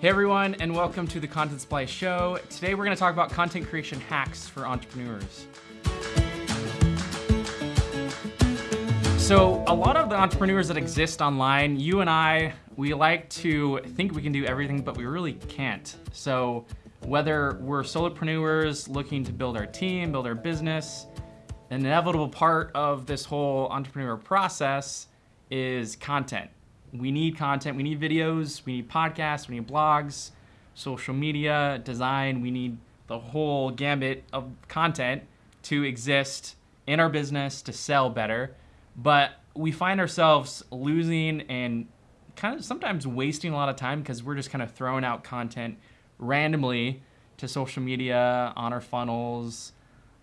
Hey everyone, and welcome to the Content Supply Show. Today we're gonna talk about content creation hacks for entrepreneurs. So a lot of the entrepreneurs that exist online, you and I, we like to think we can do everything, but we really can't. So whether we're solopreneurs looking to build our team, build our business, an inevitable part of this whole entrepreneur process is content we need content. We need videos. We need podcasts. We need blogs, social media, design. We need the whole gambit of content to exist in our business to sell better. But we find ourselves losing and kind of sometimes wasting a lot of time because we're just kind of throwing out content randomly to social media, on our funnels,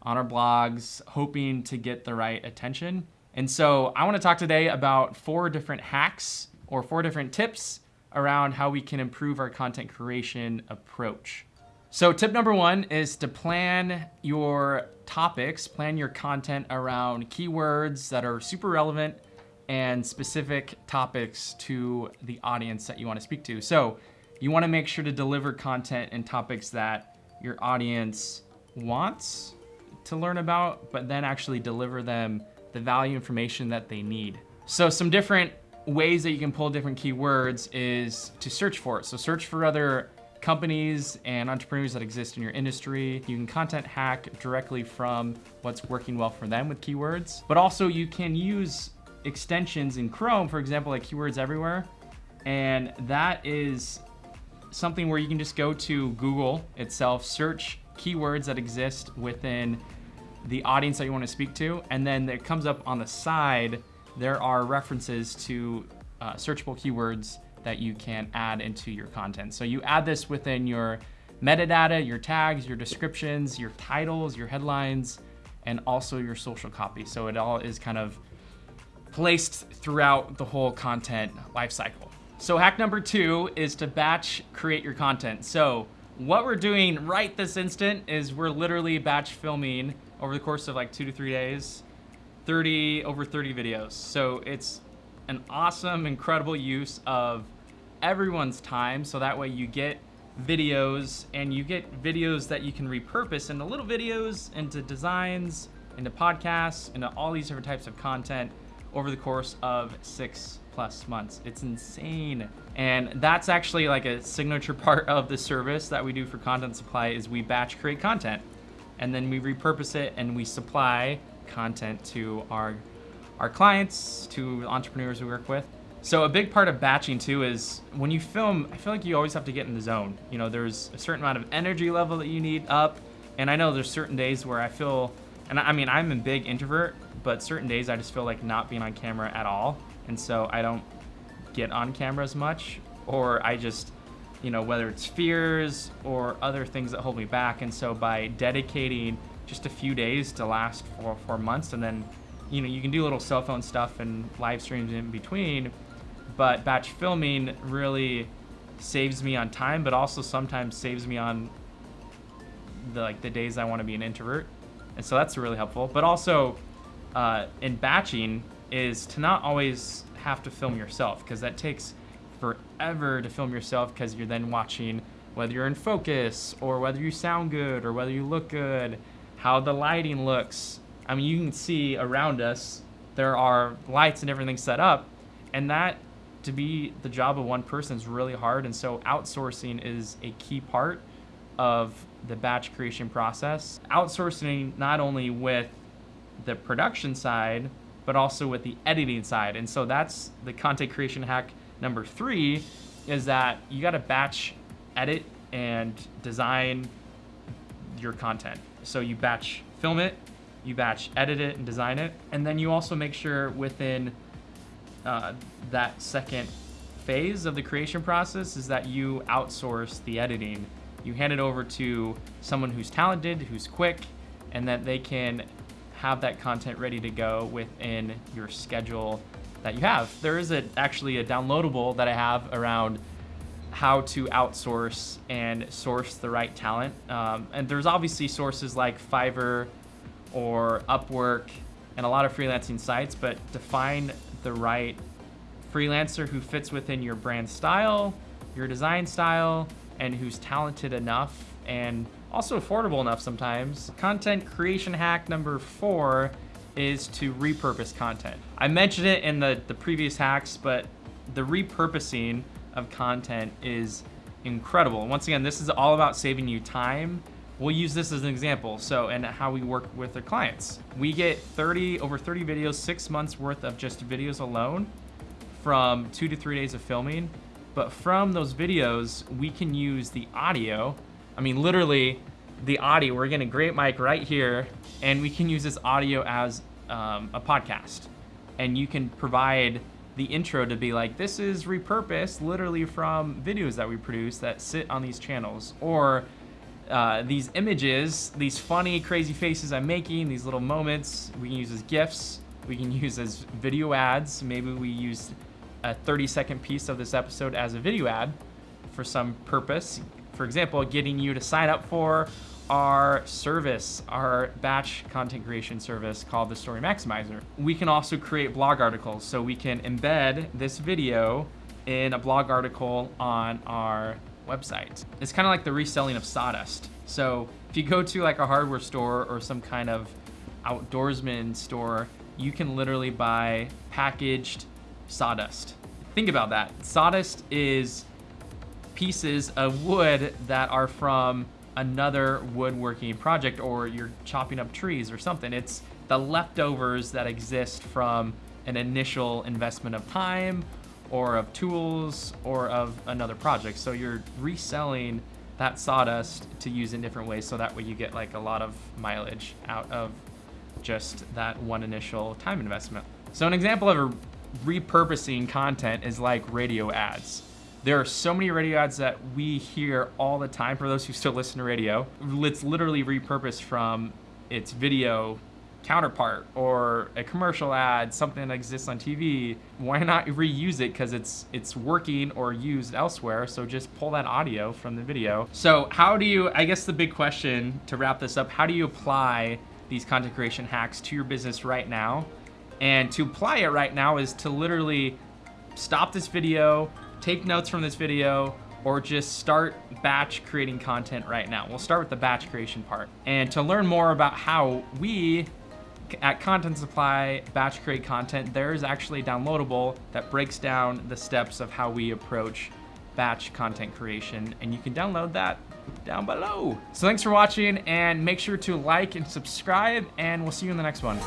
on our blogs, hoping to get the right attention. And so I want to talk today about four different hacks or four different tips around how we can improve our content creation approach. So tip number one is to plan your topics, plan your content around keywords that are super relevant and specific topics to the audience that you wanna speak to. So you wanna make sure to deliver content and topics that your audience wants to learn about, but then actually deliver them the value information that they need. So some different ways that you can pull different keywords is to search for it. So search for other companies and entrepreneurs that exist in your industry. You can content hack directly from what's working well for them with keywords, but also you can use extensions in Chrome, for example, like Keywords Everywhere. And that is something where you can just go to Google itself, search keywords that exist within the audience that you want to speak to, and then it comes up on the side there are references to uh, searchable keywords that you can add into your content. So you add this within your metadata, your tags, your descriptions, your titles, your headlines, and also your social copy. So it all is kind of placed throughout the whole content lifecycle. So hack number two is to batch create your content. So what we're doing right this instant is we're literally batch filming over the course of like two to three days 30 over 30 videos. So it's an awesome, incredible use of everyone's time. So that way you get videos and you get videos that you can repurpose into little videos, into designs, into podcasts, into all these different types of content over the course of six plus months. It's insane. And that's actually like a signature part of the service that we do for Content Supply is we batch create content and then we repurpose it and we supply content to our, our clients, to entrepreneurs we work with. So a big part of batching too is when you film, I feel like you always have to get in the zone. You know, there's a certain amount of energy level that you need up. And I know there's certain days where I feel, and I mean, I'm a big introvert, but certain days I just feel like not being on camera at all. And so I don't get on camera as much, or I just, you know, whether it's fears or other things that hold me back. And so by dedicating just a few days to last for four months, and then you know you can do little cell phone stuff and live streams in between. But batch filming really saves me on time, but also sometimes saves me on the like the days I want to be an introvert, and so that's really helpful. But also uh, in batching is to not always have to film yourself because that takes forever to film yourself because you're then watching whether you're in focus or whether you sound good or whether you look good how the lighting looks. I mean, you can see around us, there are lights and everything set up, and that to be the job of one person is really hard. And so outsourcing is a key part of the batch creation process. Outsourcing not only with the production side, but also with the editing side. And so that's the content creation hack number three is that you got to batch edit and design your content. So you batch film it, you batch edit it and design it, and then you also make sure within uh, that second phase of the creation process is that you outsource the editing. You hand it over to someone who's talented, who's quick, and that they can have that content ready to go within your schedule that you have. There is a, actually a downloadable that I have around how to outsource and source the right talent. Um, and there's obviously sources like Fiverr or Upwork and a lot of freelancing sites, but to find the right freelancer who fits within your brand style your design style and who's talented enough and also affordable enough sometimes. Content creation hack number four is to repurpose content. I mentioned it in the, the previous hacks, but the repurposing of content is incredible. Once again, this is all about saving you time. We'll use this as an example. So, and how we work with our clients. We get 30, over 30 videos, six months worth of just videos alone from two to three days of filming. But from those videos, we can use the audio. I mean, literally the audio, we're getting a great mic right here, and we can use this audio as um, a podcast. And you can provide the intro to be like, this is repurposed literally from videos that we produce that sit on these channels. Or uh, these images, these funny, crazy faces I'm making, these little moments, we can use as GIFs, we can use as video ads. Maybe we use a 30 second piece of this episode as a video ad for some purpose. For example, getting you to sign up for our service, our batch content creation service called the Story Maximizer. We can also create blog articles. So we can embed this video in a blog article on our website. It's kind of like the reselling of sawdust. So if you go to like a hardware store or some kind of outdoorsman store, you can literally buy packaged sawdust. Think about that. Sawdust is pieces of wood that are from another woodworking project or you're chopping up trees or something. It's the leftovers that exist from an initial investment of time or of tools or of another project. So you're reselling that sawdust to use in different ways so that way you get like a lot of mileage out of just that one initial time investment. So an example of a repurposing content is like radio ads. There are so many radio ads that we hear all the time for those who still listen to radio. It's literally repurposed from its video counterpart or a commercial ad, something that exists on TV. Why not reuse it because it's it's working or used elsewhere? So just pull that audio from the video. So how do you, I guess the big question to wrap this up, how do you apply these content creation hacks to your business right now? And to apply it right now is to literally stop this video, take notes from this video, or just start batch creating content right now. We'll start with the batch creation part. And to learn more about how we at Content Supply batch create content, there is actually a downloadable that breaks down the steps of how we approach batch content creation and you can download that down below. So thanks for watching and make sure to like and subscribe and we'll see you in the next one.